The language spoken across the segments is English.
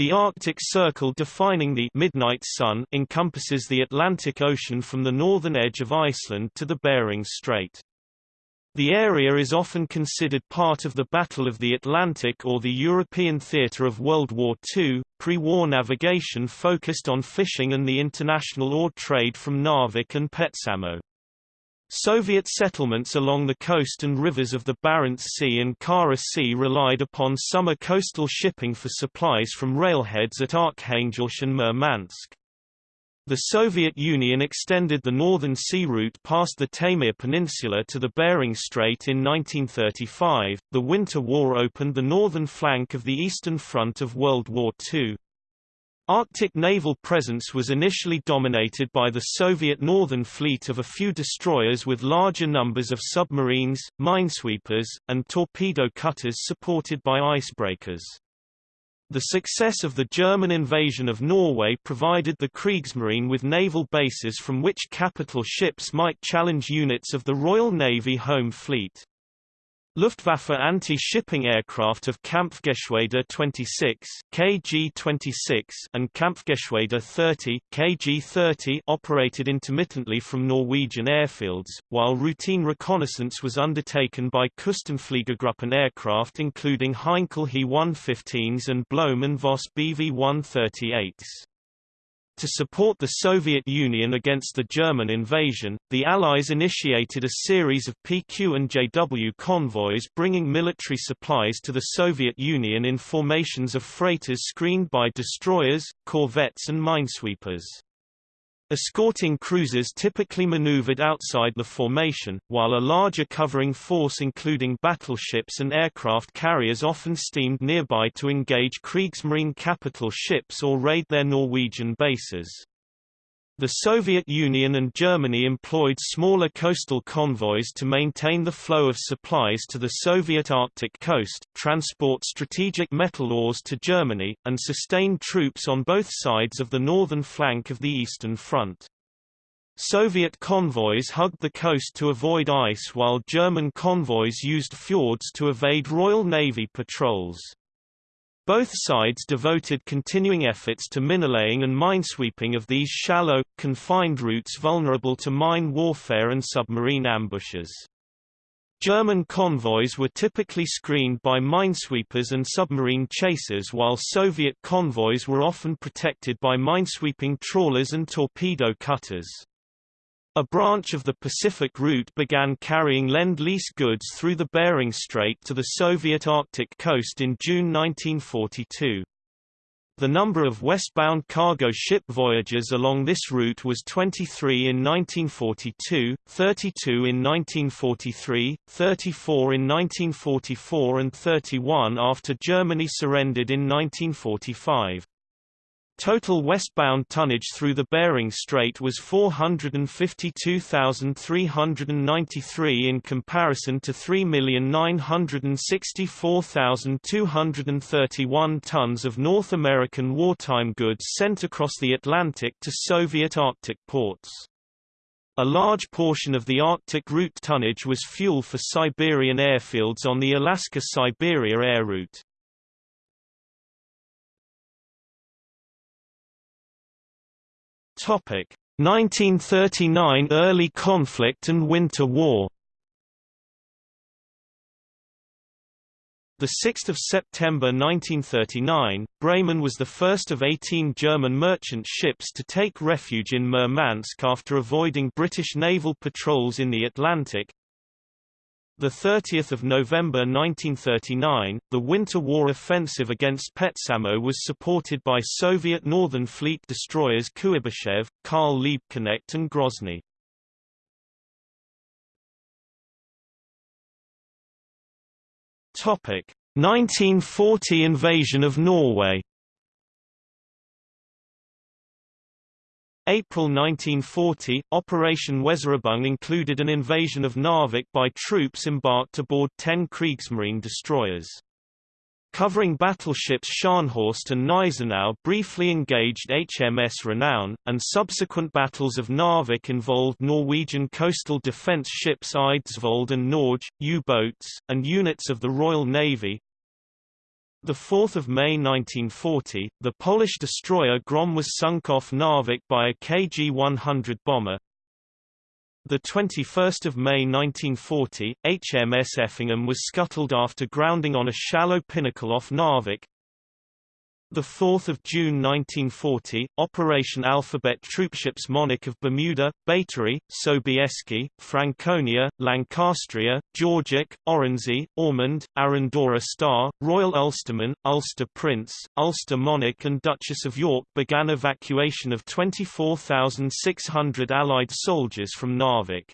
The Arctic Circle defining the Midnight Sun encompasses the Atlantic Ocean from the northern edge of Iceland to the Bering Strait. The area is often considered part of the Battle of the Atlantic or the European theatre of World War II. Pre-war navigation focused on fishing and the international ore trade from Narvik and Petsamo. Soviet settlements along the coast and rivers of the Barents Sea and Kara Sea relied upon summer coastal shipping for supplies from railheads at Arkhangelsk and Murmansk. The Soviet Union extended the northern sea route past the Taymyr Peninsula to the Bering Strait in 1935. The Winter War opened the northern flank of the Eastern Front of World War II. Arctic naval presence was initially dominated by the Soviet Northern Fleet of a few destroyers with larger numbers of submarines, minesweepers, and torpedo cutters supported by icebreakers. The success of the German invasion of Norway provided the Kriegsmarine with naval bases from which capital ships might challenge units of the Royal Navy Home Fleet. Luftwaffe anti-shipping aircraft of Kampfgeschwader 26 KG-26 and Kampfgeschwader 30 KG-30 operated intermittently from Norwegian airfields, while routine reconnaissance was undertaken by Küstenfliegergruppen aircraft including Heinkel He-115s and Blohm and Voss Bv-138s. To support the Soviet Union against the German invasion, the Allies initiated a series of PQ and JW convoys bringing military supplies to the Soviet Union in formations of freighters screened by destroyers, corvettes and minesweepers. Escorting cruisers typically maneuvered outside the formation, while a larger covering force including battleships and aircraft carriers often steamed nearby to engage Kriegsmarine capital ships or raid their Norwegian bases. The Soviet Union and Germany employed smaller coastal convoys to maintain the flow of supplies to the Soviet Arctic coast, transport strategic metal ores to Germany, and sustain troops on both sides of the northern flank of the Eastern Front. Soviet convoys hugged the coast to avoid ice while German convoys used fjords to evade Royal Navy patrols. Both sides devoted continuing efforts to minelaying and minesweeping of these shallow, confined routes vulnerable to mine warfare and submarine ambushes. German convoys were typically screened by minesweepers and submarine chasers while Soviet convoys were often protected by minesweeping trawlers and torpedo cutters. A branch of the Pacific route began carrying Lend-Lease goods through the Bering Strait to the Soviet Arctic coast in June 1942. The number of westbound cargo ship voyages along this route was 23 in 1942, 32 in 1943, 34 in 1944 and 31 after Germany surrendered in 1945. Total westbound tonnage through the Bering Strait was 452,393 in comparison to 3,964,231 tons of North American wartime goods sent across the Atlantic to Soviet Arctic ports. A large portion of the Arctic route tonnage was fuel for Siberian airfields on the Alaska-Siberia air route. Topic: 1939 early conflict and Winter War. The 6th of September 1939, Bremen was the first of 18 German merchant ships to take refuge in Murmansk after avoiding British naval patrols in the Atlantic, the 30th of November 1939, the Winter War offensive against Petsamo was supported by Soviet Northern Fleet destroyers Kuibyshev, Karl Liebknecht and Grozny. Topic: 1940 invasion of Norway. April 1940, Operation Weserübung included an invasion of Narvik by troops embarked aboard 10 Kriegsmarine destroyers. Covering battleships Scharnhorst and Gneisenau briefly engaged HMS Renown, and subsequent battles of Narvik involved Norwegian coastal defence ships Eidsvold and Norge, U-boats, and units of the Royal Navy, The 4th of May 1940, the Polish destroyer Grom was sunk off Narvik by a KG-100 bomber. The 21st of May 1940, HMS Effingham was scuttled after grounding on a shallow pinnacle off Narvik. The 4th of June 1940, Operation Alphabet troopships Monarch of Bermuda, Batory, Sobieski, Franconia, Lancastria, Georgic, Oronsay, Ormonde, Arandora Star, Royal Ulsterman, Ulster Prince, Ulster Monarch and Duchess of York began evacuation of 24,600 Allied soldiers from Narvik.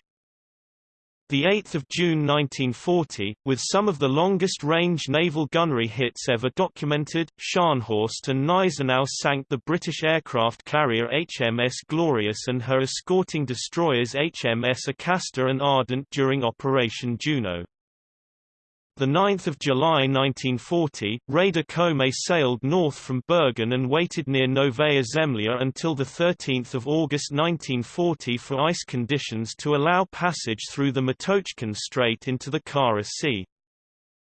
8 June 1940, with some of the longest-range naval gunnery hits ever documented, Scharnhorst and Gneisenau sank the British aircraft carrier HMS Glorious and her escorting destroyers HMS Acasta and Ardent during Operation Juno. 9 July 1940, Raider Komet sailed north from Bergen and waited near Novaya Zemlya until 13 August 1940 for ice conditions to allow passage through the Matochkin Strait into the Kara Sea.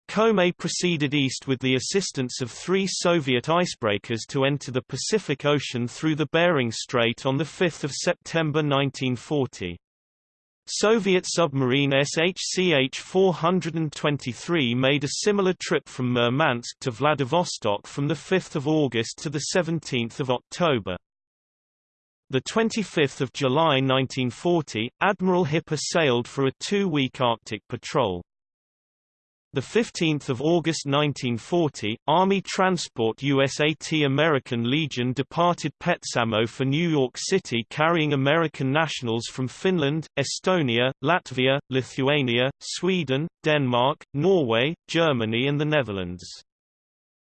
Komet proceeded east with the assistance of three Soviet icebreakers to enter the Pacific Ocean through the Bering Strait on 5 September 1940. Soviet submarine SHCH-423 made a similar trip from Murmansk to Vladivostok from 5 August to 17 October. 25 July 1940, Admiral Hipper sailed for a two-week Arctic patrol. The 15th of August 1940, Army Transport USAT American Legion departed Petsamo for New York City carrying American nationals from Finland, Estonia, Latvia, Lithuania, Sweden, Denmark, Norway, Germany and the Netherlands.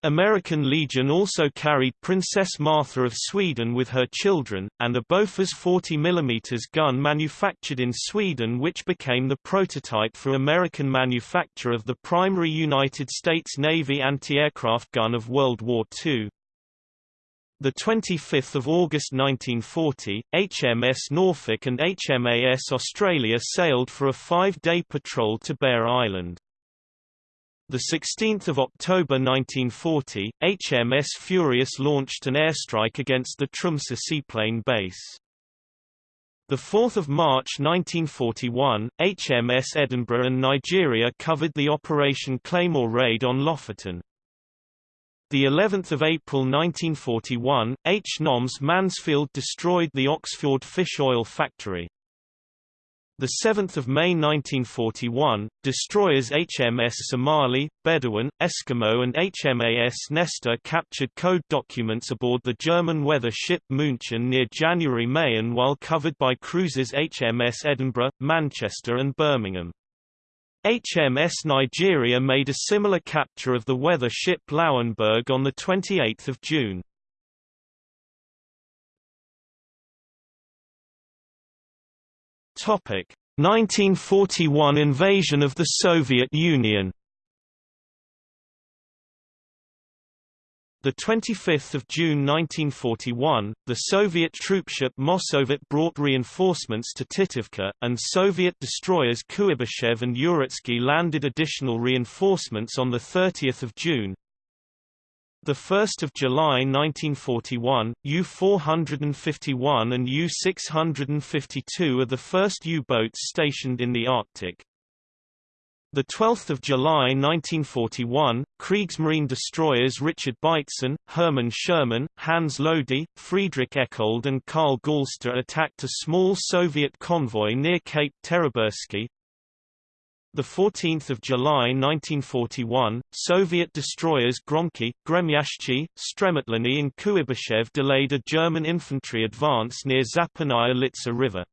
American Legion also carried Princess Martha of Sweden with her children, and a Bofors 40 mm gun manufactured in Sweden which became the prototype for American manufacture of the primary United States Navy anti-aircraft gun of World War II. 25 August 1940, HMS Norfolk and HMAS Australia sailed for a five-day patrol to Bear Island. The 16th of October 1940, HMS Furious launched an airstrike against the Tromsø seaplane base. The 4th of March 1941, HMS Edinburgh and Nigeria covered the Operation Claymore raid on Lofoten. The 11th of April 1941, HNOMS Mansfield destroyed the Øksfjord fish oil factory. The 7th of May 1941, destroyers HMS Somali, Bedouin, Eskimo and HMAS Nestor captured code documents aboard the German weather ship München near January Mayen while covered by cruisers HMS Edinburgh, Manchester and Birmingham. HMS Nigeria made a similar capture of the weather ship Lauenburg on 28 June. 1941 invasion of the Soviet Union. The 25th of June 1941, the Soviet troopship Mossovet brought reinforcements to Titovka, and Soviet destroyers Kuibyshev and Uritsky landed additional reinforcements on the 30th of June. The 1st of July 1941, U-451 and U-652 are the first U-boats stationed in the Arctic. The 12th of July 1941, Kriegsmarine destroyers Richard Beitzen, Hermann Schoemann, Hans Lody, Friedrich Eckoldt and Karl Galster attacked a small Soviet convoy near Cape Terebursky, the 14th of July 1941, Soviet destroyers Gromky, Gremyashchi, Stremotliny and Kuibyshev delayed a German infantry advance near Zapadnaya Litsa River.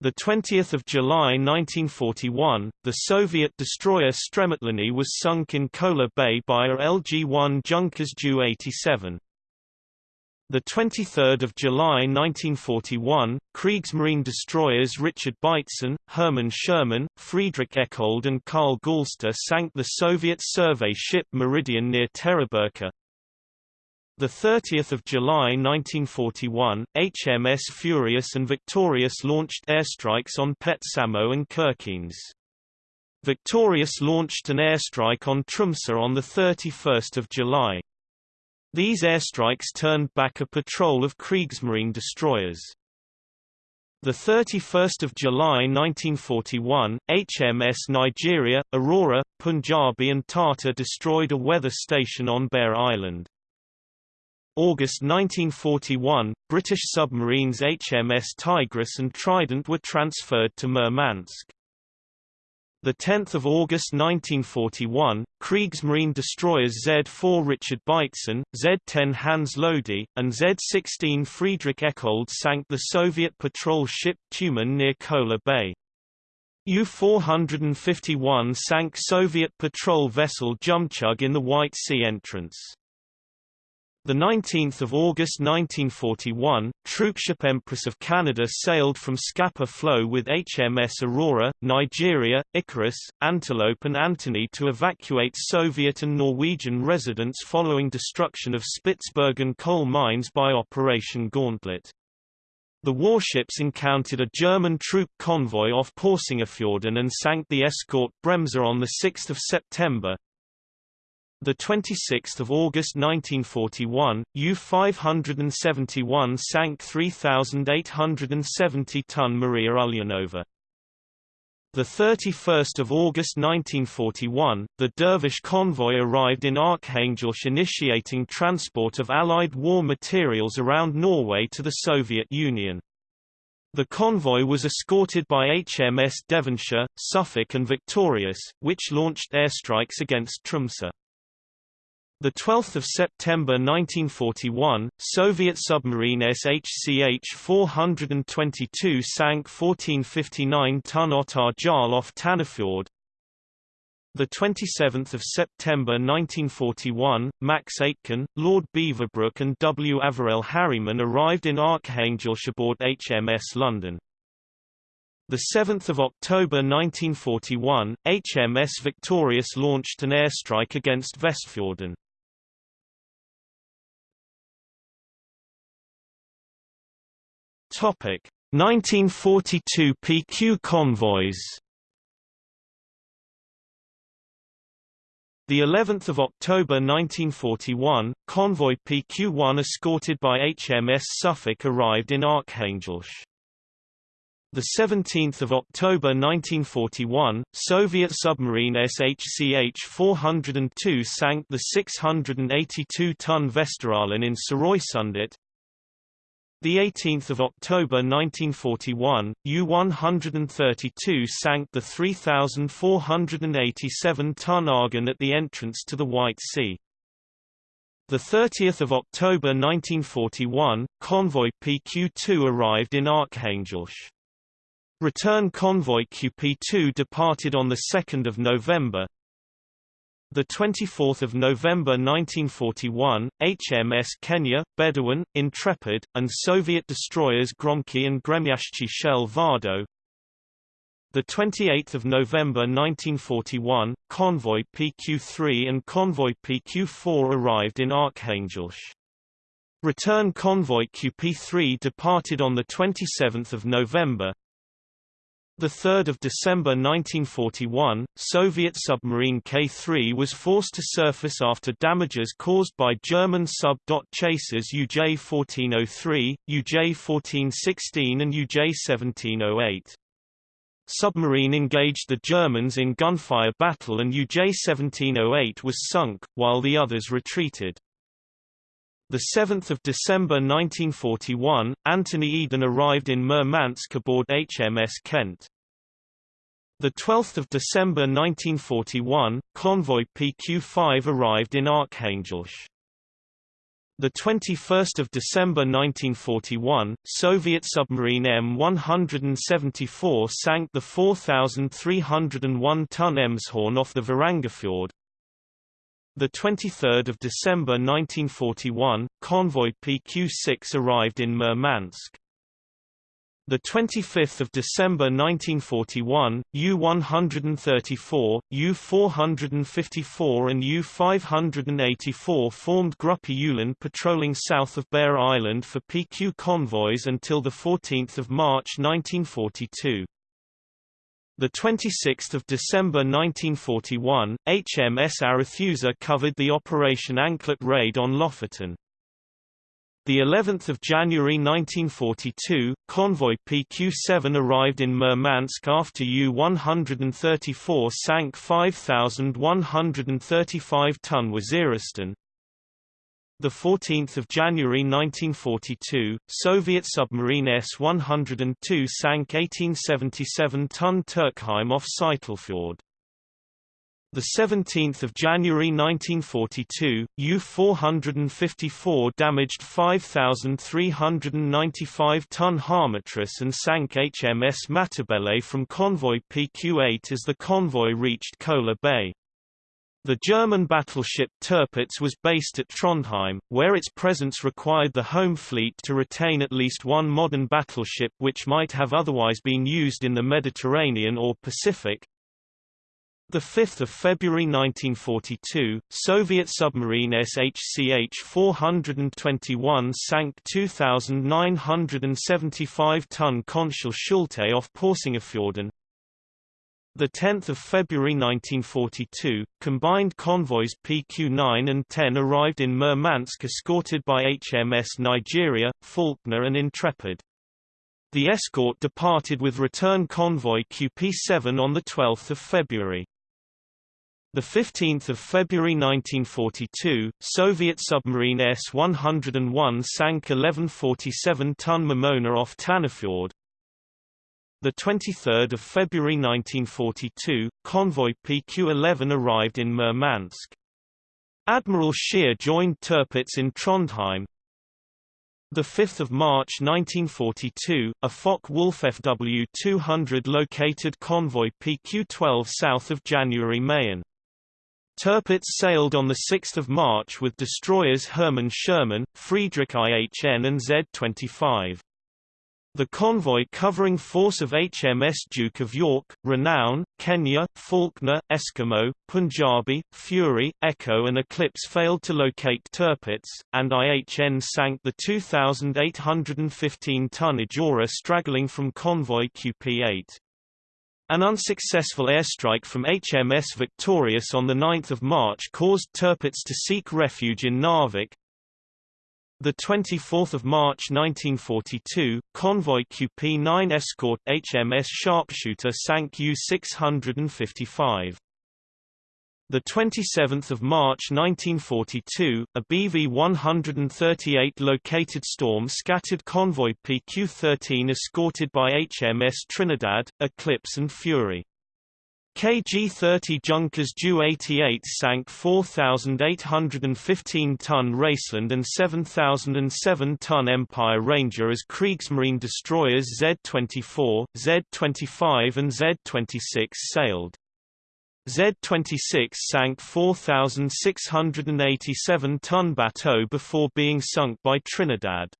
The 20th of July 1941, the Soviet destroyer Stremotliny was sunk in Kola Bay by a LG-1 Junkers Ju-87. The 23rd of July 1941, Kriegsmarine destroyers Richard Beitzen, Hermann Schoemann, Friedrich Eckoldt and Karl Galster sank the Soviet survey ship Meridian near Teriberka. The 30th of July 1941, HMS Furious and Victorious launched airstrikes on Petsamo and Kirkenes. Victorious launched an airstrike on Tromsø on 31 July. These airstrikes turned back a patrol of Kriegsmarine destroyers. The 31st of July 1941, HMS Nigeria, Aurora, Punjabi and Tartar destroyed a weather station on Bear Island. August 1941, British submarines HMS Tigris and Trident were transferred to Murmansk. 10 August 1941, Kriegsmarine destroyers Z-4 Richard Beitzen, Z-10 Hans Lody, and Z-16 Friedrich Eckoldt sank the Soviet patrol ship Tumen near Kola Bay. U-451 sank Soviet patrol vessel Zhemchug in the White Sea entrance. The 19th of August 1941, troopship Empress of Canada sailed from Scapa Flow with HMS Aurora, Nigeria, Icarus, Antelope and Anthony to evacuate Soviet and Norwegian residents following destruction of Spitsbergen coal mines by Operation Gauntlet. The warships encountered a German troop convoy off Porsangerfjorden and sank the escort Bremser on 6 September, the 26th of August 1941, U-571 sank 3,870-ton Maria Ulyanova. The 31st of August 1941, the Dervish convoy arrived in Arkhangelsk initiating transport of Allied war materials around Norway to the Soviet Union. The convoy was escorted by HMS Devonshire, Suffolk and Victorious, which launched airstrikes against Tromsø. The 12th of September 1941, Soviet submarine SHCH-422 sank 1459-ton Ottar Jarl off Tanafjord. The 27th of September 1941, Max Aitken, Lord Beaverbrook and W. Averell Harriman arrived in Arkhangelsk aboard HMS London. The 7th of October 1941, HMS Victorious launched an airstrike against Vestfjorden. Topic 1942 PQ convoys. The 11th of October 1941, convoy PQ-1 escorted by HMS Suffolk arrived in Arkhangelsk. The 17th of October 1941, Soviet submarine SHCH-402 sank the 682-ton Vesteralen in Sørøysundet, the 18th of October 1941, U-132 sank the 3,487-ton Argon at the entrance to the White Sea. The 30th of October 1941, convoy PQ-2 arrived in Arkhangelsk. Return convoy QP-2 departed on 2 November, the 24th of November 1941, HMS Kenya, Bedouin, Intrepid, and Soviet destroyers Gromky and Gremyashchi shell Vardø. The 28th of November 1941, convoy PQ-3 and convoy PQ-4 arrived in Arkhangelsk. Return convoy QP-3 departed on the 27th of November. 3 December 1941, Soviet submarine K-3 was forced to surface after damages caused by German sub-dot chasers UJ-1403, UJ-1416 and UJ-1708. Submarine engaged the Germans in gunfire battle and UJ-1708 was sunk, while the others retreated. 7 December 1941, Anthony Eden arrived in Murmansk aboard HMS Kent. 12 December 1941, convoy PQ-5 arrived in Arkhangelsk. The 21st of December 1941, Soviet submarine M174 sank the 4,301-ton Emshorn off the Varangerfjord, the 23rd of December 1941, convoy PQ-6 arrived in Murmansk. The 25th of December 1941, U-134, U-454 and U-584 formed Gruppe Ulan patrolling south of Bear Island for PQ convoys until the 14th of March 1942. The 26th of December 1941, HMS Arethusa covered the Operation Anklet raid on Lofoten. The 11th of January 1942, convoy PQ-7 arrived in Murmansk after U-134 sank 5,135-ton Waziristan, the 14th of January 1942, Soviet submarine S-102 sank 1877-ton Turkheim off Seytelfjord. The 17th of January 1942, U-454 damaged 5,395-ton Harmatris and sank HMS Matabele from convoy PQ-8 as the convoy reached Kola Bay. The German battleship Tirpitz was based at Trondheim, where its presence required the home fleet to retain at least one modern battleship which might have otherwise been used in the Mediterranean or Pacific. 5 February 1942, Soviet submarine SHCH-421 sank 2,975-ton Konsul Schulte off Porsangerfjorden, the 10th of February 1942, combined convoys PQ-9 and 10 arrived in Murmansk escorted by HMS Nigeria, Faulknor and Intrepid. The escort departed with return convoy QP-7 on the 12th of February. The 15th of February 1942, Soviet submarine S-101 sank 1147-ton Momona off Tanafjord, the 23rd of February 1942, convoy PQ-11 arrived in Murmansk. Admiral Scheer joined Tirpitz in Trondheim. The 5th of March 1942, a Focke-Wulf FW-200 located convoy PQ-12 south of January Mayen. Tirpitz sailed on 6 March with destroyers Hermann Schoemann, Friedrich IHN and Z-25. The convoy covering force of HMS Duke of York, Renown, Kenya, Faulknor, Eskimo, Punjabi, Fury, Echo and Eclipse failed to locate Tirpitz, and IHN sank the 2,815-ton Ijora straggling from convoy QP-8. An unsuccessful airstrike from HMS Victorious on 9 March caused Tirpitz to seek refuge in Narvik, the 24th of March 1942, convoy QP-9 escort HMS Sharpshooter sank U-655. The 27th of March 1942, a BV-138 located storm scattered convoy PQ-13 escorted by HMS Trinidad, Eclipse and Fury. KG-30 Junkers Ju-88 sank 4,815-ton Raceland and 7,007-ton Empire Ranger as Kriegsmarine destroyers Z-24, Z-25 and Z-26 sailed. Z-26 sank 4,687-ton Bateau before being sunk by Trinidad.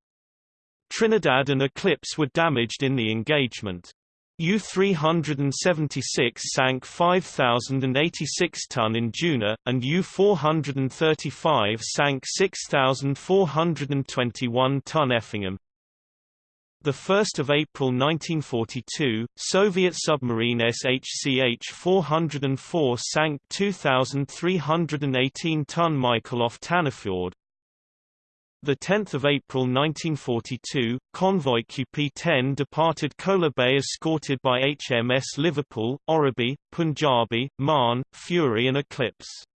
Trinidad and Eclipse were damaged in the engagement. U-376 sank 5,086 ton Induna, and U-435 sank 6,421 ton Effingham. 1 April 1942, Soviet submarine SHCH-404 sank 2,318 ton Mykolaiv Tanafjord, the 10th of April 1942, convoy QP-10 departed Kola Bay escorted by HMS Liverpool, Oribi, Punjabi, Marne, Fury and Eclipse.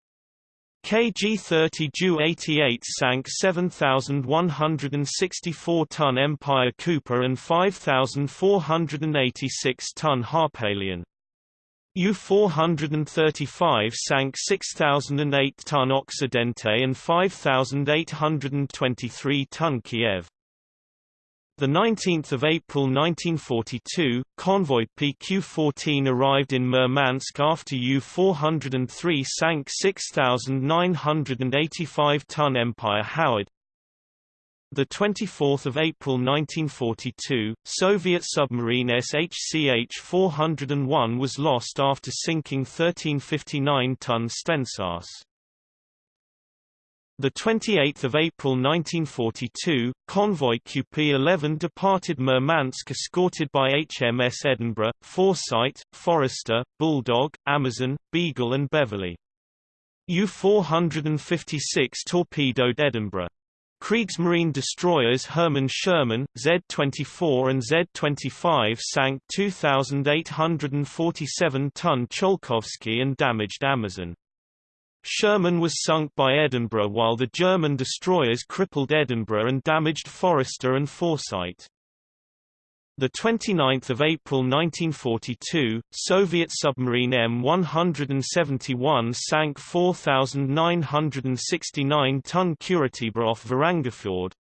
KG-30 Ju-88 sank 7,164-ton Empire Cowper and 5,486-ton Harpalion. U-435 sank 6,008-ton Occidente and 5,823-ton Kiev. The 19th of April 1942, convoy PQ-14 arrived in Murmansk after U-403 sank 6,985-ton Empire Howard. The 24th of April 1942, Soviet submarine SHCH-401 was lost after sinking 1359-ton Stensas. The 28th of April 1942, convoy QP-11 departed Murmansk escorted by HMS Edinburgh, Foresight, Forester, Bulldog, Amazon, Beagle and Beverley. U-456 torpedoed Edinburgh. Kriegsmarine destroyers Hermann Schoemann, Z-24 and Z-25 sank 2,847-ton Tsiolkovsky and damaged Amazon. Schoemann was sunk by Edinburgh while the German destroyers crippled Edinburgh and damaged Forester and Foresight. 29 April 1942, Soviet submarine M171 sank 4,969-ton Curatibra off Varangerfjord,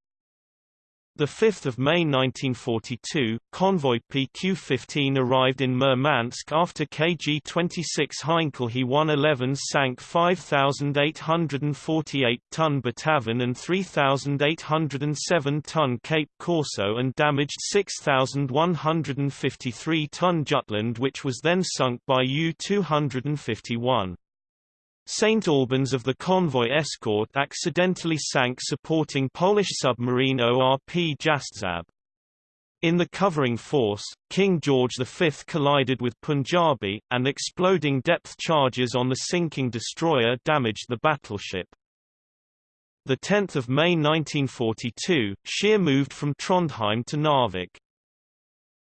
5 May 1942, convoy PQ-15 arrived in Murmansk after KG-26 Heinkel He-111 sank 5,848-ton Botavon and 3,807-ton Cape Corso and damaged 6,153-ton Jutland which was then sunk by U-251. St. Albans of the convoy escort accidentally sank supporting Polish submarine ORP Jastrzab. In the covering force, King George V collided with Punjabi, and exploding depth charges on the sinking destroyer damaged the battleship. 10 May 1942, Scheer moved from Trondheim to Narvik.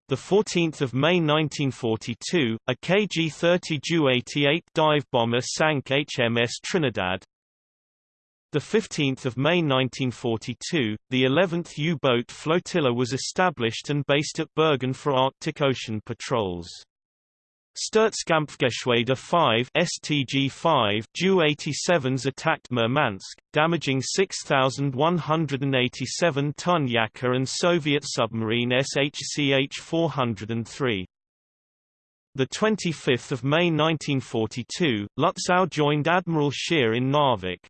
The 14th of May 1942, a KG-30 Ju-88 dive bomber sank HMS Trinidad. The 15th of May 1942, the 11th U-boat flotilla was established and based at Bergen for Arctic Ocean patrols. Sturzkampfgeschwader 5 STG-5 Ju-87s attacked Murmansk, damaging 6,187-ton Yaker and Soviet submarine SHCH-403. The 25th of May 1942, Lutzow joined Admiral Scheer in Narvik.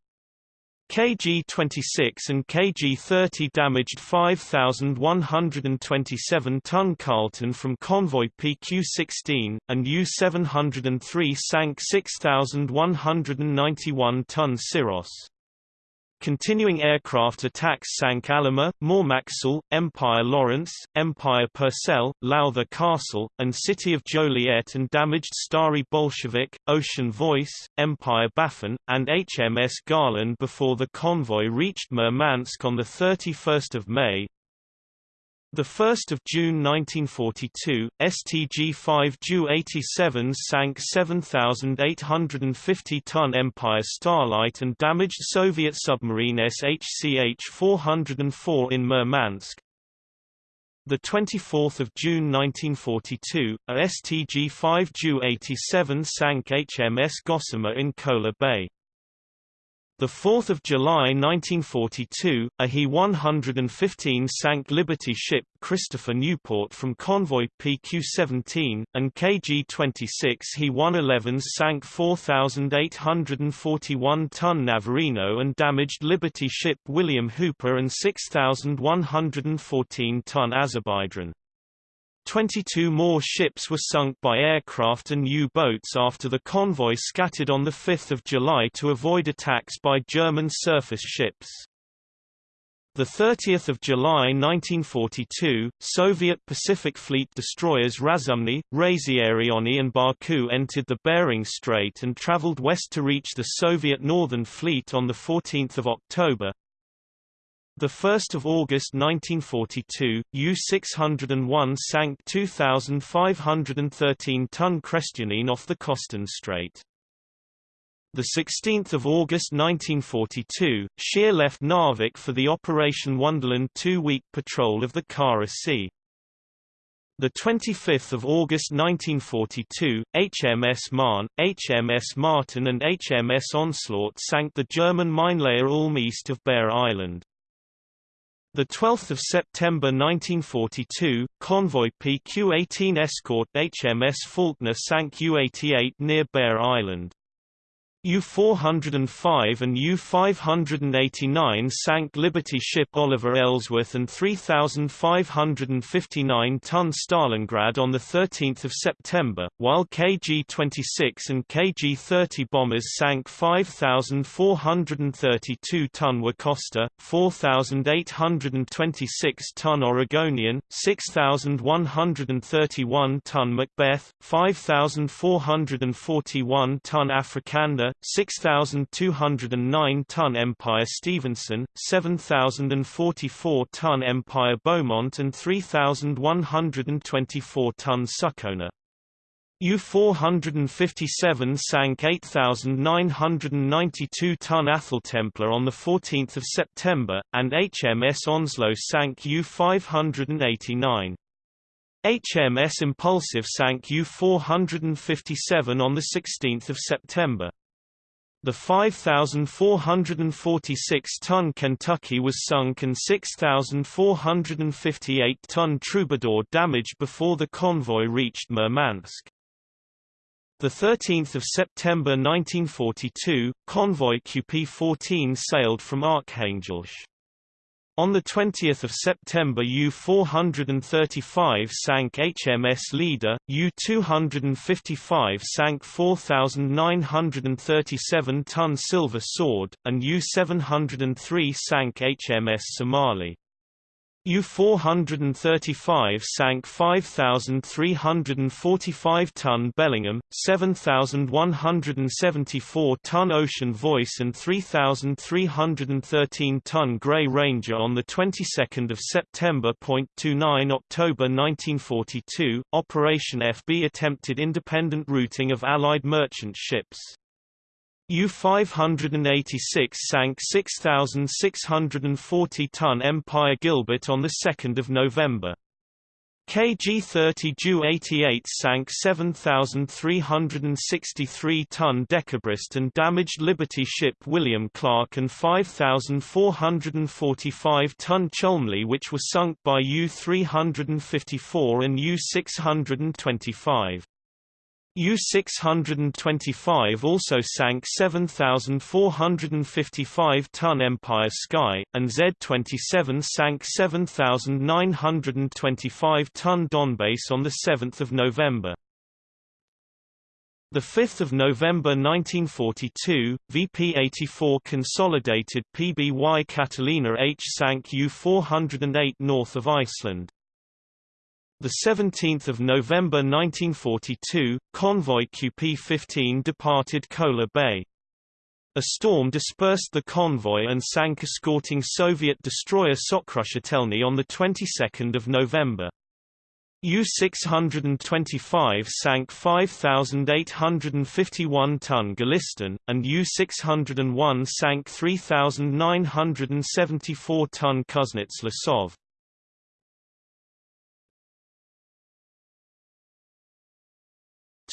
KG-26 and KG-30 damaged 5,127-ton Carlton from convoy PQ-16, and U-703 sank 6,191-ton Syros. Continuing aircraft attacks sank Alima, Mormacsul, Empire Lawrence, Empire Purcell, Lowther Castle, and City of Joliet and damaged Starry Bolshevik, Ocean Voice, Empire Baffin, and HMS Garland before the convoy reached Murmansk on 31 May. 1 June 1942, STG-5 Ju-87 sank 7,850-ton Empire Starlight and damaged Soviet submarine SHCH-404 in Murmansk. 24 June 1942, a STG-5 Ju-87 sank HMS Gossamer in Kola Bay. 4 July 1942, a He-115 sank Liberty ship Christopher Newport from convoy PQ-17, and KG-26 He-111s sank 4,841-ton Navarino and damaged Liberty ship William Hooper and 6,114-ton Azerbaijan. 22 more ships were sunk by aircraft and U-boats after the convoy scattered on 5 July to avoid attacks by German surface ships. 30 July 1942, Soviet Pacific Fleet destroyers Razumny, Razyiariony and Baku entered the Bering Strait and traveled west to reach the Soviet Northern Fleet on 14 October. The 1st of August 1942, U-601 sank 2,513-ton Krestyanine off the Kostan Strait. The 16th of August 1942, Scheer left Narvik for the Operation Wonderland two-week patrol of the Kara Sea. The 25th of August 1942, HMS Marne, HMS Martin and HMS Onslaught sank the German minelayer Ulm east of Bear Island. The 12th of September 1942, convoy PQ-18 escort HMS Faulknor sank U-88 near Bear Island. U-405 and U-589 sank Liberty ship Oliver Ellsworth and 3,559-ton Stalingrad on 13 September, while KG-26 and KG-30 bombers sank 5,432-ton Wacosta, 4,826-ton Oregonian, 6,131-ton Macbeth, 5,441-ton Afrikander, 6,209-ton Empire Stevenson, 7,044-ton Empire Beaumont and 3,124-ton Succoner. U-457 sank 8,992-ton Atheltemplar on 14 September, and HMS Onslow sank U-589. HMS Impulsive sank U-457 on 16 September. The 5,446-ton Kentucky was sunk and 6,458-ton Troubadour damaged before the convoy reached Murmansk. 13 September 1942, convoy QP-14 sailed from Arkhangelsk. On 20 September U-435 sank HMS Leader, U-255 sank 4,937-ton Silver Sword, and U-703 sank HMS Somali. U-435 sank 5,345-ton Bellingham, 7,174-ton Ocean Voice and 3,313-ton Grey Ranger on the 22nd of September. 29 October 1942, Operation FB attempted independent routing of Allied merchant ships. U-586 sank 6,640-ton Empire Gilbert on 2 November. KG-30 Ju-88 sank 7,363-ton Dekabrist and damaged Liberty ship William Clark and 5,445-ton Chulmleigh which were sunk by U-354 and U-625. U-625 also sank 7,455-ton Empire Sky, and Z-27 sank 7,925-ton Donbass on 7 November. 5 November 1942, VP-84 consolidated PBY Catalina H sank U-408 north of Iceland. The 17th of November 1942, convoy QP-15 departed Kola Bay. A storm dispersed the convoy and sank escorting Soviet destroyer Sokrushitelny on the 22nd of November. U-625 sank 5,851-ton Goolistan, and U-601 sank 3,974-ton Kuznets-Losov.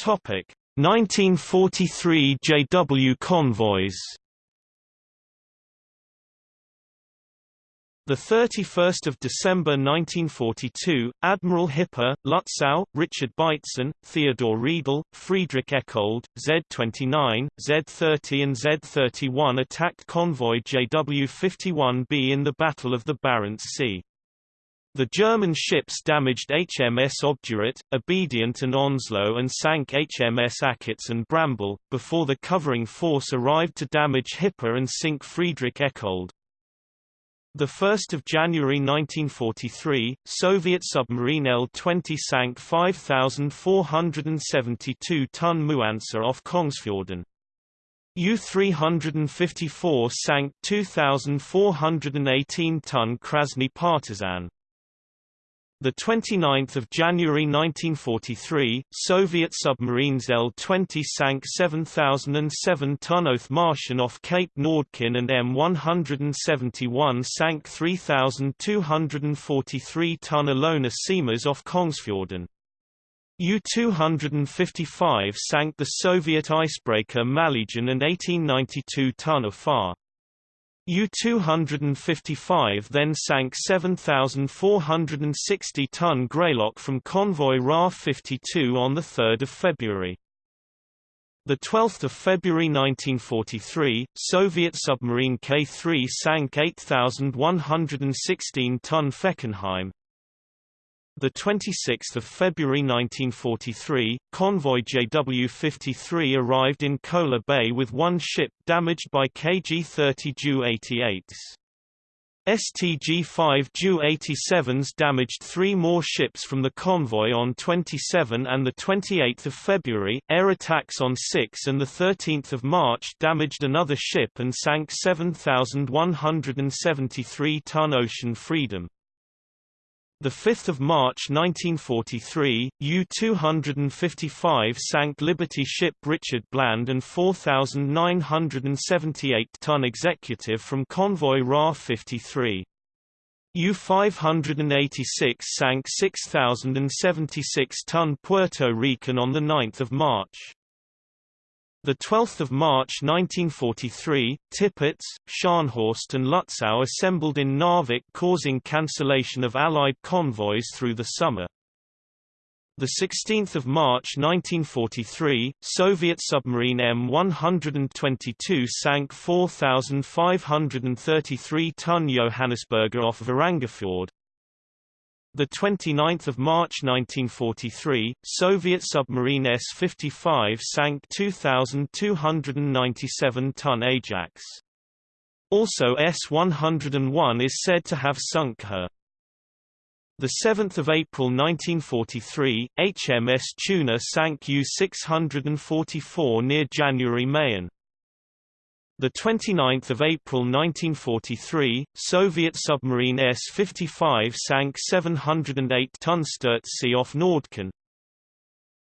Topic 1943 JW convoys. The 31st of December 1942, Admiral Hipper, Lutzow, Richard Beitzen, Theodor Riedel, Friedrich Eckoldt, Z-29, Z-30 and Z-31 attacked convoy JW-51B in the Battle of the Barents Sea. The German ships damaged HMS Obdurate, Obedient and Onslow and sank HMS Achates and Bramble, before the covering force arrived to damage Hipper and sink Friedrich Eckoldt. 1 January 1943, Soviet submarine L-20 sank 5,472-ton Muansa off Kongsfjorden. U-354 sank 2,418-ton Krasny Partizan. The 29th of January 1943, Soviet submarines L-20 sank 7,007-ton martian off Cape Nordkin and M171 sank 3,243-ton Ilona Siemers off Kongsfjorden. U-255 sank the Soviet icebreaker Malygin and 1892-ton Afar. U-255 then sank 7,460-ton Greylock from convoy Ra-52 on 3 February. The 12th of February 1943, Soviet submarine K-3 sank 8,116-ton Fechenheim. The 26th of February 1943, convoy JW-53 arrived in Kola Bay with one ship damaged by KG-30 Ju-88s. STG-5 Ju-87s damaged three more ships from the convoy on 27 and 28 February, air attacks on 6 and 13 March damaged another ship and sank 7,173-ton Ocean Freedom. 5 March 1943, U-255 sank Liberty ship Richard Bland and 4,978-ton executive from convoy Ra-53. U-586 sank 6,076-ton Puerto Rican on 9 March. The 12th of March 1943, Tirpitz, Scharnhorst and Lutzow assembled in Narvik causing cancellation of Allied convoys through the summer. The 16th of March 1943, Soviet submarine M122 sank 4,533-ton Johannesburger off Varangerfjord, the 29th of March 1943, Soviet submarine S-55 sank 2,297-ton Ajax. Also S-101 is said to have sunk her. The 7th of April 1943, HMS Tuna sank U-644 near January Mayen. The 29th of April 1943, Soviet submarine S-55 sank 708-ton Sturzsee off Nordkap.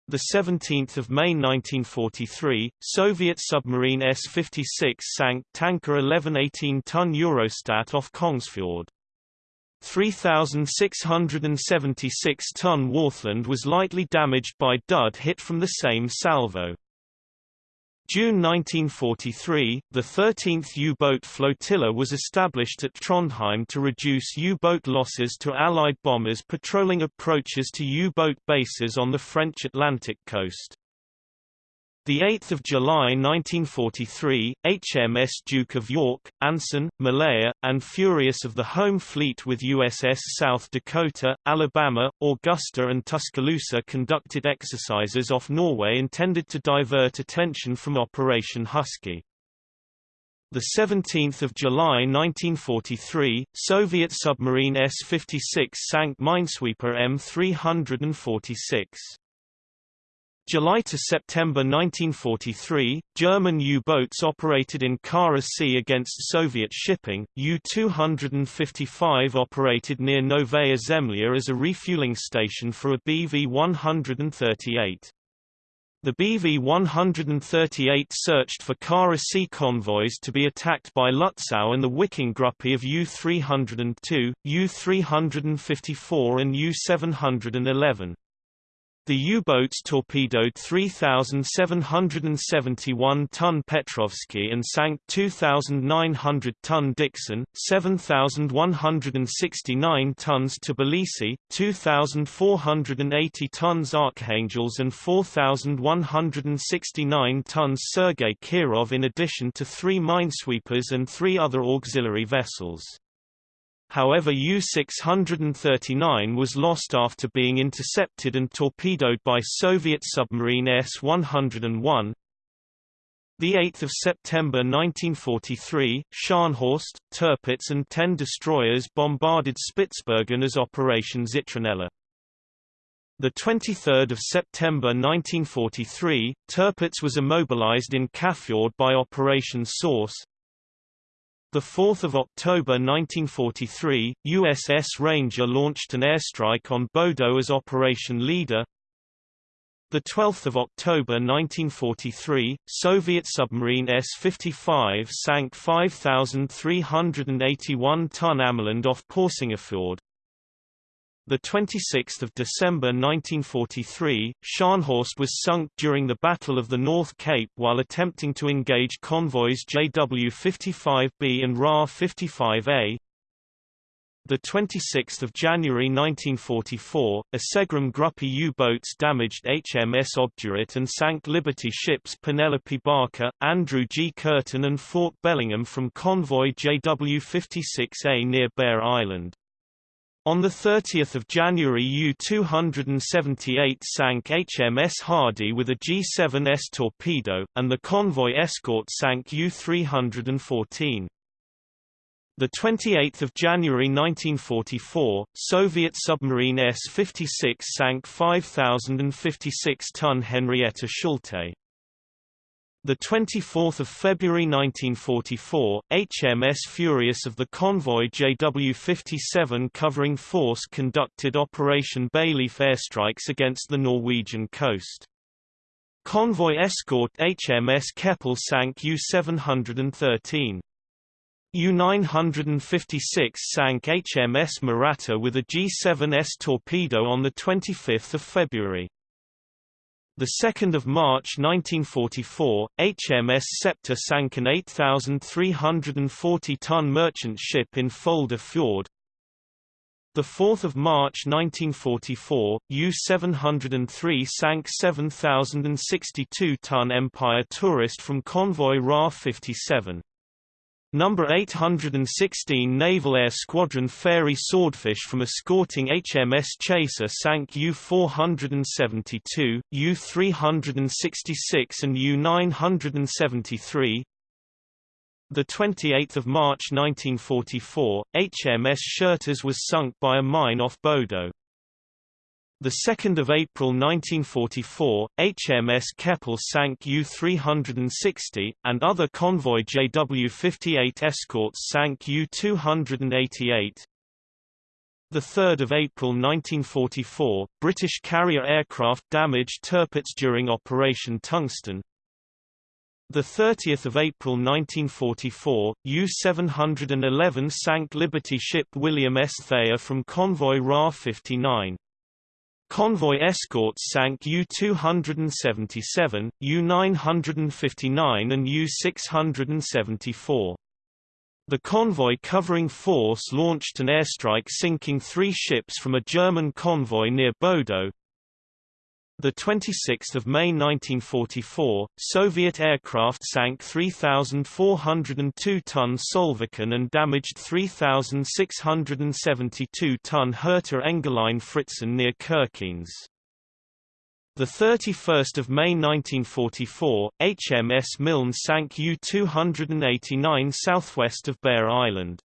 The 17th of May 1943, Soviet submarine S-56 sank tanker 1118-ton Eurostat off Kongsfjord. 3,676-ton Warthland was lightly damaged by dud hit from the same salvo. June 1943, the 13th U-boat flotilla was established at Trondheim to reduce U-boat losses to Allied bombers patrolling approaches to U-boat bases on the French Atlantic coast. The 8th of July 1943, HMS Duke of York, Anson, Malaya, and Furious of the Home Fleet with USS South Dakota, Alabama, Augusta and Tuscaloosa conducted exercises off Norway intended to divert attention from Operation Husky. The 17th of July 1943, Soviet submarine S-56 sank minesweeper M-346. July to September 1943, German U-boats operated in Kara Sea against Soviet shipping. U-255 operated near Novaya Zemlya as a refueling station for a BV-138. The BV-138 searched for Kara Sea convoys to be attacked by Lutzow and the Viking Gruppe of U-302, U-354 and U-711. The U-boats torpedoed 3,771-ton Petrovsky and sank 2,900-ton Dixon, 7,169 tons Tbilisi, 2,480 tons Archangels and 4,169 tons Sergei Kirov in addition to three minesweepers and three other auxiliary vessels. However U-639 was lost after being intercepted and torpedoed by Soviet submarine S-101. 8 September 1943, Scharnhorst, Tirpitz and ten destroyers bombarded Spitsbergen as Operation Zitronella. 23 September 1943, Tirpitz was immobilized in Kafjord by Operation Source, 4 October 1943, USS Ranger launched an airstrike on Bodo as Operation Leader. 12 October 1943, Soviet submarine S-55 sank 5,381-ton Ameland off Porsangerfjord. The 26th of December 1943, Scharnhorst was sunk during the Battle of the North Cape while attempting to engage convoys JW-55B and Ra-55A. The 26th of January 1944, Isegrim Gruppe U-boats damaged HMS Obdurate and sank Liberty ships Penelope Barker, Andrew G. Curtin and Fort Bellingham from convoy JW-56A near Bear Island. On 30 January U-278 sank HMS Hardy with a G-7S torpedo, and the convoy escort sank U-314. The 28th of January 1944, Soviet submarine S-56 sank 5,056-ton Henrietta Schulte. The 24th of February 1944, HMS Furious of the convoy JW-57 covering force conducted Operation Bayleaf airstrikes against the Norwegian coast. Convoy escort HMS Keppel sank U-713. U-956 sank HMS Mahratta with a G-7S torpedo on 25 February. 2 March 1944, HMS Sceptre sank an 8,340-ton merchant ship in Folder Fjord. 4 March 1944, U-703 sank 7,062-ton Empire Tourist from convoy Ra-57. Number 816 Naval Air Squadron Fairey Swordfish from escorting HMS Chaser sank U-472, U-366 and U-973. The 28th of March 1944, HMS Shertas was sunk by a mine off Bodo. 2 April 1944, HMS Keppel sank U-360, and other convoy JW-58 escorts sank U-288. 3 April 1944, British carrier aircraft damaged Tirpitz during Operation Tungsten. 30 April 1944, U-711 sank Liberty ship William S. Thayer from convoy Ra-59. Convoy escorts sank U-277, U-959 and U-674. The convoy covering force launched an airstrike sinking three ships from a German convoy near Bodo, the 26th of May 1944, Soviet aircraft sank 3,402-ton Solviken and damaged 3,672-ton Hertha Engerlein Fritzen near Kirkenes. The 31st of May 1944, HMS Milne sank U-289 southwest of Bear Island.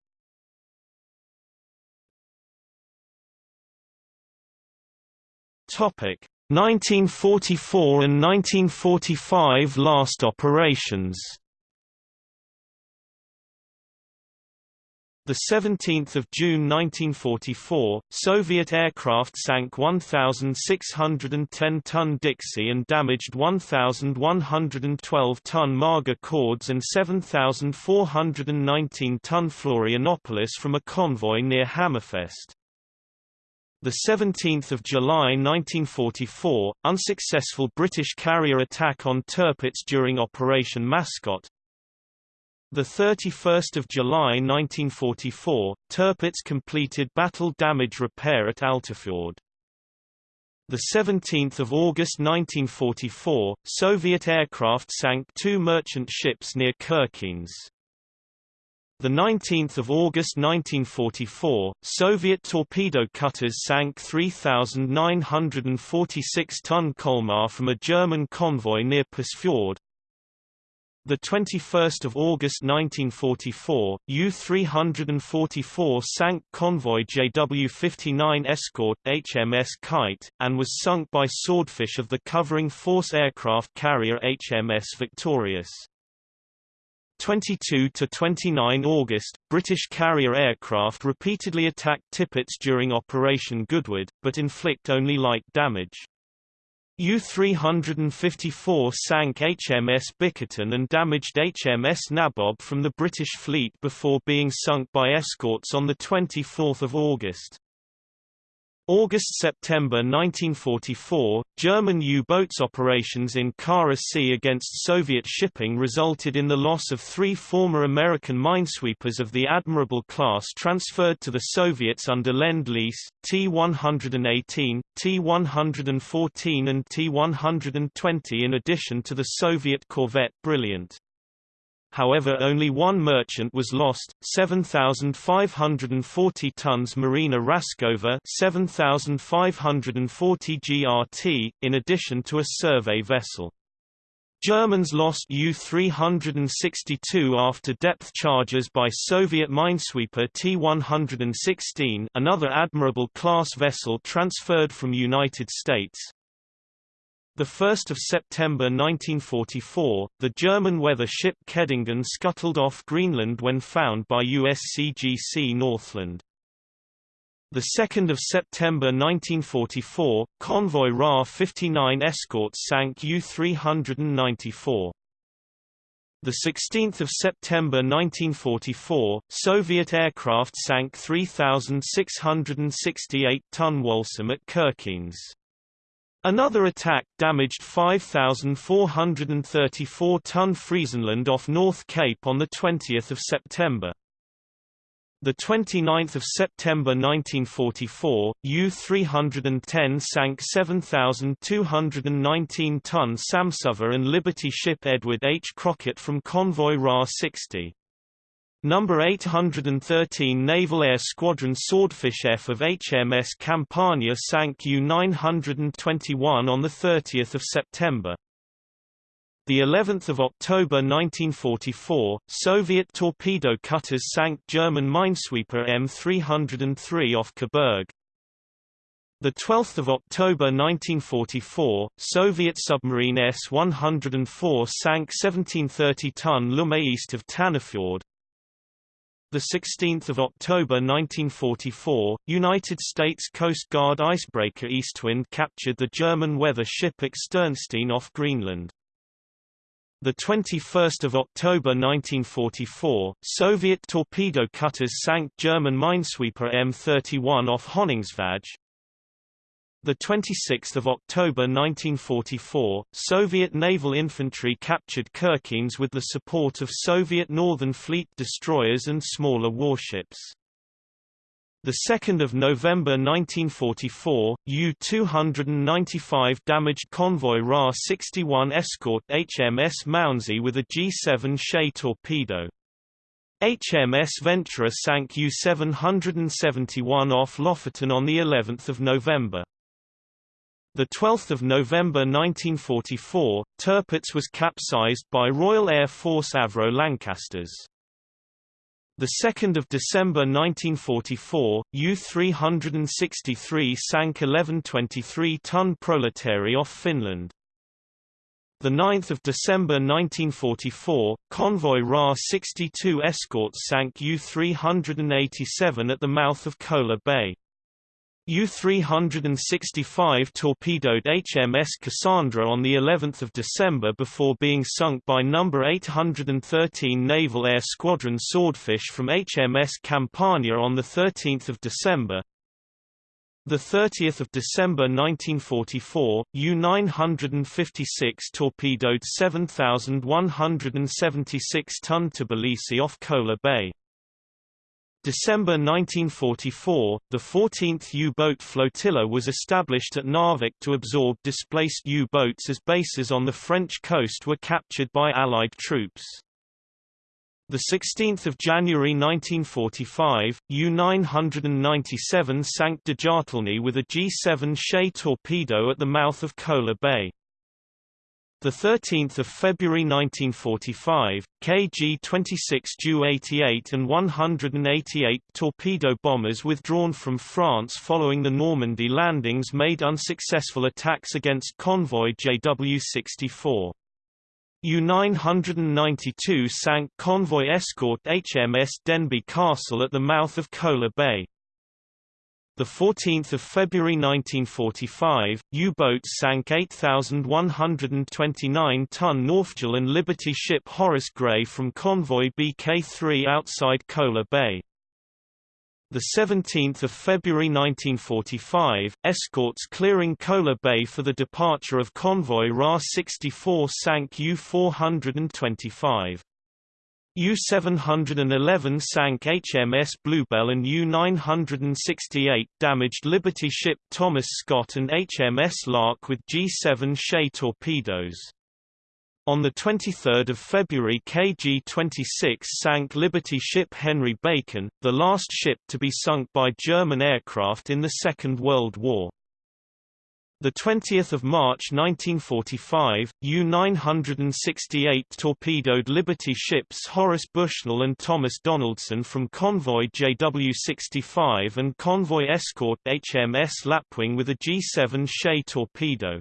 Topic: 1944 and 1945 last operations. The 17th of June 1944, Soviet aircraft sank 1,610-ton Dixie and damaged 1,112-ton Marga Cords and 7,419-ton Florianopolis from a convoy near Hammerfest. The 17th of July 1944, unsuccessful British carrier attack on Tirpitz during Operation Mascot. The 31st of July 1944, Tirpitz completed battle damage repair at Altafjord. The 17th of August 1944, Soviet aircraft sank two merchant ships near Kirkenes. The 19th of August 1944, Soviet torpedo cutters sank 3,946-ton Kolmar from a German convoy near Pusfjord. The 21st of August 1944, U-344 sank convoy JW-59 escort HMS Kite, and was sunk by Swordfish of the covering force aircraft carrier HMS Victorious. 22 to 29 August, British carrier aircraft repeatedly attacked Tirpitz during Operation Goodwood, but inflict only light damage. U-354 sank HMS Bickerton and damaged HMS Nabob from the British fleet before being sunk by escorts on 24 August. August–September 1944, German U-boats operations in Kara Sea against Soviet shipping resulted in the loss of three former American minesweepers of the Admirable class transferred to the Soviets under Lend-Lease, T-118, T-114 and T-120 in addition to the Soviet corvette Brilliant. However only one merchant was lost, 7,540 tons Marina Raskova 7,540 GRT, in addition to a survey vessel. Germans lost U-362 after depth charges by Soviet minesweeper T-116 another Admirable-class vessel transferred from United States, 1 September 1944, the German weather ship Kehdingen scuttled off Greenland when found by USCGC Northland. 2 September 1944, convoy Ra-59 escorts sank U-394. The 16th of September 1944, Soviet aircraft sank 3,668-ton Walsum at Kirkenes. Another attack damaged 5,434-ton Friesenland off North Cape on 20 September. 29 September 1944, U-310 sank 7,219-ton Samsuva and Liberty ship Edward H. Crockett from convoy Ra-60. Number 813 Naval Air Squadron Swordfish F of HMS Campania sank U-921 on 30 September. The 11th of October 1944, Soviet torpedo cutters sank German minesweeper M303 off Coburg. The 12th of October 1944, Soviet submarine S-104 sank 1730-ton Lumme east of Tanafjord. The 16th of October 1944, United States Coast Guard icebreaker Eastwind captured the German weather ship Externstein off Greenland. The 21st of October 1944, Soviet torpedo cutters sank German minesweeper M31 off Honningsvåg. The 26th of October 1944, Soviet naval infantry captured Kirkenes with the support of Soviet Northern Fleet destroyers and smaller warships. The 2nd of November 1944, U-295 damaged convoy Ra-61 escort HMS Mounsey with a G7 Shay torpedo. HMS Venturer sank U-771 off Lofoten on the 11th of November. The 12th of November 1944, Tirpitz was capsized by Royal Air Force Avro Lancasters. The 2nd of December 1944, U-363 sank 1123-ton Proletary off Finland. The 9th of December 1944, convoy Ra-62 escorts sank U-387 at the mouth of Kola Bay. U-365 torpedoed HMS Cassandra on the 11th of December before being sunk by No. 813 Naval Air Squadron Swordfish from HMS Campania on the 13th of December. The 30th of December 1944, U-956 torpedoed 7,176 ton Tbilisi off Kola Bay. December 1944, the 14th U-boat flotilla was established at Narvik to absorb displaced U-boats as bases on the French coast were captured by Allied troops. The 16th of January 1945, U-997 sank Djathelny with a G7 Shay torpedo at the mouth of Kola Bay. The 13th of February 1945, KG-26 Ju-88 and 188 torpedo bombers withdrawn from France following the Normandy landings made unsuccessful attacks against convoy JW-64. U-992 sank convoy escort HMS Denbigh Castle at the mouth of Kola Bay. The 14th of February 1945, U-boats sank 8,129-ton Nordfjell Liberty ship Horace Gray from convoy BK-3 outside Kola Bay. The 17th of February 1945, escorts clearing Kola Bay for the departure of convoy Ra-64 sank U-425. U-711 sank HMS Bluebell and U-968 damaged Liberty ship Thomas Scott and HMS Lark with G-7 Shay torpedoes. On 23 February KG-26 sank Liberty ship Henry Bacon, the last ship to be sunk by German aircraft in the Second World War. The 20th of March 1945, U-968 torpedoed Liberty ships Horace Bushnell and Thomas Donaldson from convoy JW-65 and convoy escort HMS Lapwing with a G-7 Shay torpedo.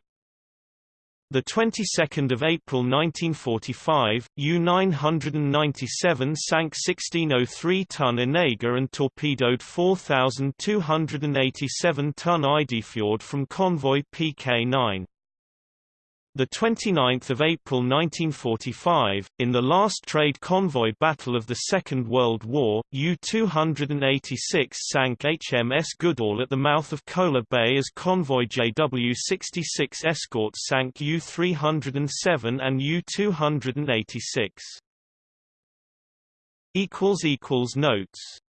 The 22nd of April 1945, U-997 sank 1603-ton Enega and torpedoed 4,287-ton Eidefjord from convoy PK-9 the 29th of April 1945, in the last trade convoy battle of the Second World War, U-286 sank HMS Goodall at the mouth of Kola Bay as convoy JW-66 escorts sank U-307 and U-286. Notes